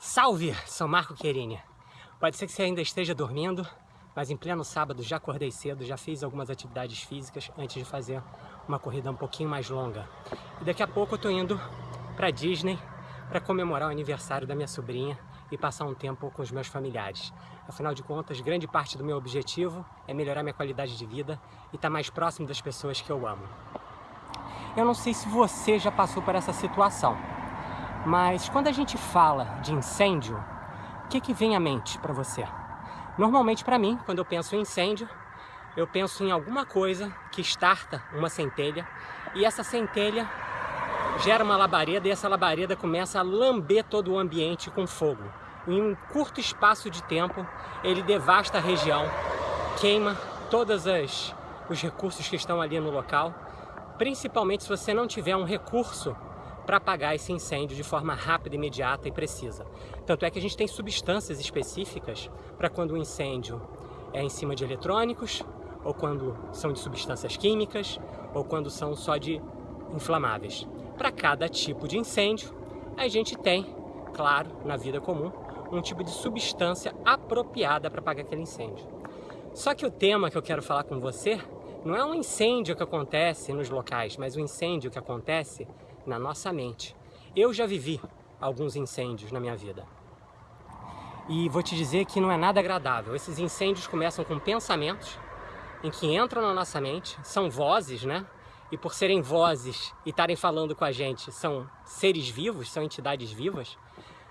Salve, São Marco Querini! Pode ser que você ainda esteja dormindo, mas em pleno sábado já acordei cedo, já fiz algumas atividades físicas antes de fazer uma corrida um pouquinho mais longa. E daqui a pouco eu tô indo para Disney para comemorar o aniversário da minha sobrinha e passar um tempo com os meus familiares. Afinal de contas, grande parte do meu objetivo é melhorar minha qualidade de vida e estar tá mais próximo das pessoas que eu amo. Eu não sei se você já passou por essa situação, mas quando a gente fala de incêndio, o que, que vem à mente para você? Normalmente para mim, quando eu penso em incêndio, eu penso em alguma coisa que starta uma centelha e essa centelha gera uma labareda e essa labareda começa a lamber todo o ambiente com fogo. Em um curto espaço de tempo, ele devasta a região, queima todos os recursos que estão ali no local, principalmente se você não tiver um recurso para apagar esse incêndio de forma rápida, imediata e precisa. Tanto é que a gente tem substâncias específicas para quando o incêndio é em cima de eletrônicos, ou quando são de substâncias químicas, ou quando são só de inflamáveis. Para cada tipo de incêndio, a gente tem, claro, na vida comum, um tipo de substância apropriada para apagar aquele incêndio. Só que o tema que eu quero falar com você não é um incêndio que acontece nos locais, mas um incêndio que acontece na nossa mente. Eu já vivi alguns incêndios na minha vida. E vou te dizer que não é nada agradável. Esses incêndios começam com pensamentos em que entram na nossa mente, são vozes, né? E por serem vozes e estarem falando com a gente, são seres vivos, são entidades vivas,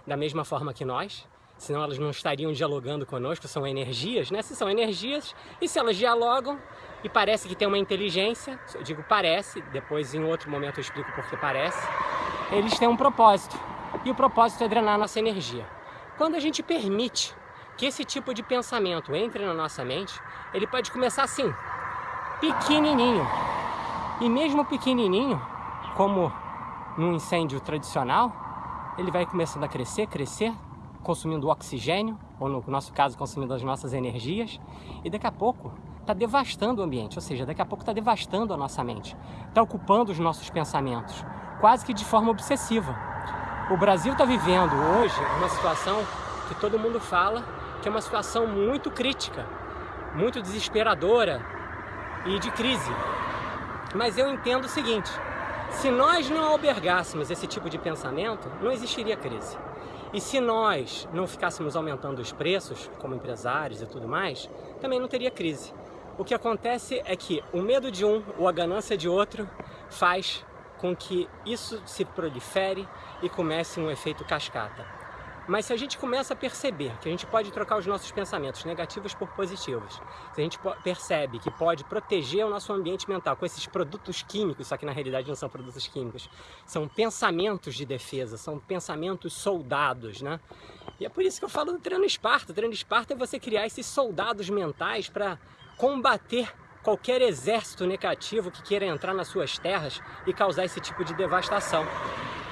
da mesma forma que nós, senão elas não estariam dialogando conosco, são energias, né? Se são energias, e se elas dialogam, e parece que tem uma inteligência, eu digo parece, depois em outro momento eu explico por que parece, eles têm um propósito, e o propósito é drenar nossa energia. Quando a gente permite que esse tipo de pensamento entre na nossa mente, ele pode começar assim, pequenininho, e mesmo pequenininho, como num incêndio tradicional, ele vai começando a crescer, crescer, consumindo oxigênio, ou no nosso caso consumindo as nossas energias, e daqui a pouco está devastando o ambiente, ou seja, daqui a pouco está devastando a nossa mente, está ocupando os nossos pensamentos, quase que de forma obsessiva. O Brasil está vivendo hoje uma situação que todo mundo fala que é uma situação muito crítica, muito desesperadora e de crise. Mas eu entendo o seguinte, se nós não albergássemos esse tipo de pensamento, não existiria crise. E se nós não ficássemos aumentando os preços, como empresários e tudo mais, também não teria crise. O que acontece é que o medo de um ou a ganância de outro faz com que isso se prolifere e comece um efeito cascata. Mas se a gente começa a perceber que a gente pode trocar os nossos pensamentos negativos por positivos, se a gente percebe que pode proteger o nosso ambiente mental com esses produtos químicos, só que na realidade não são produtos químicos, são pensamentos de defesa, são pensamentos soldados, né? E é por isso que eu falo do treino Esparta. O treino Esparta é você criar esses soldados mentais para combater qualquer exército negativo que queira entrar nas suas terras e causar esse tipo de devastação.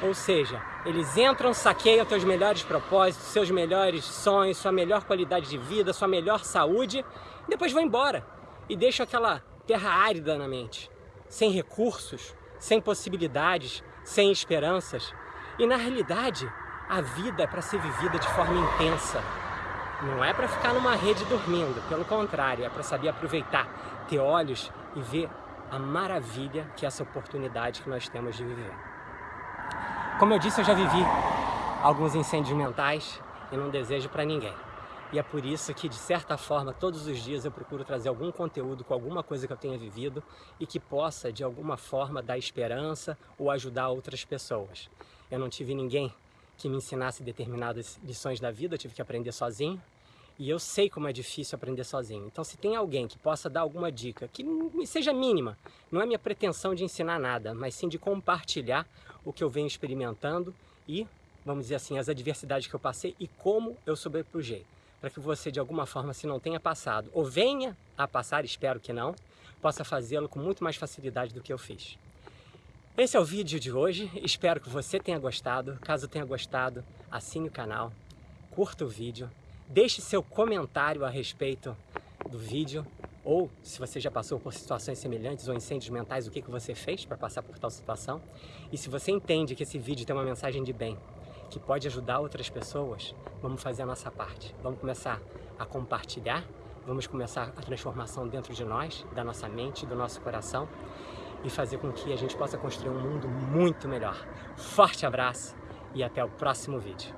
Ou seja, eles entram, saqueiam teus melhores propósitos, seus melhores sonhos, sua melhor qualidade de vida, sua melhor saúde, e depois vão embora. E deixam aquela terra árida na mente, sem recursos, sem possibilidades, sem esperanças. E na realidade, a vida é para ser vivida de forma intensa, não é para ficar numa rede dormindo, pelo contrário, é para saber aproveitar, ter olhos e ver a maravilha que é essa oportunidade que nós temos de viver. Como eu disse, eu já vivi alguns incêndios mentais e não desejo para ninguém. E é por isso que, de certa forma, todos os dias eu procuro trazer algum conteúdo com alguma coisa que eu tenha vivido e que possa, de alguma forma, dar esperança ou ajudar outras pessoas. Eu não tive ninguém que me ensinasse determinadas lições da vida, eu tive que aprender sozinho. E eu sei como é difícil aprender sozinho. Então se tem alguém que possa dar alguma dica, que seja mínima, não é minha pretensão de ensinar nada, mas sim de compartilhar o que eu venho experimentando e, vamos dizer assim, as adversidades que eu passei e como eu sobrepujei. Para que você, de alguma forma, se não tenha passado, ou venha a passar, espero que não, possa fazê-lo com muito mais facilidade do que eu fiz. Esse é o vídeo de hoje, espero que você tenha gostado. Caso tenha gostado, assine o canal, curta o vídeo, deixe seu comentário a respeito do vídeo ou se você já passou por situações semelhantes ou incêndios mentais, o que, que você fez para passar por tal situação. E se você entende que esse vídeo tem uma mensagem de bem que pode ajudar outras pessoas, vamos fazer a nossa parte. Vamos começar a compartilhar, vamos começar a transformação dentro de nós, da nossa mente, do nosso coração e fazer com que a gente possa construir um mundo muito melhor. Forte abraço e até o próximo vídeo.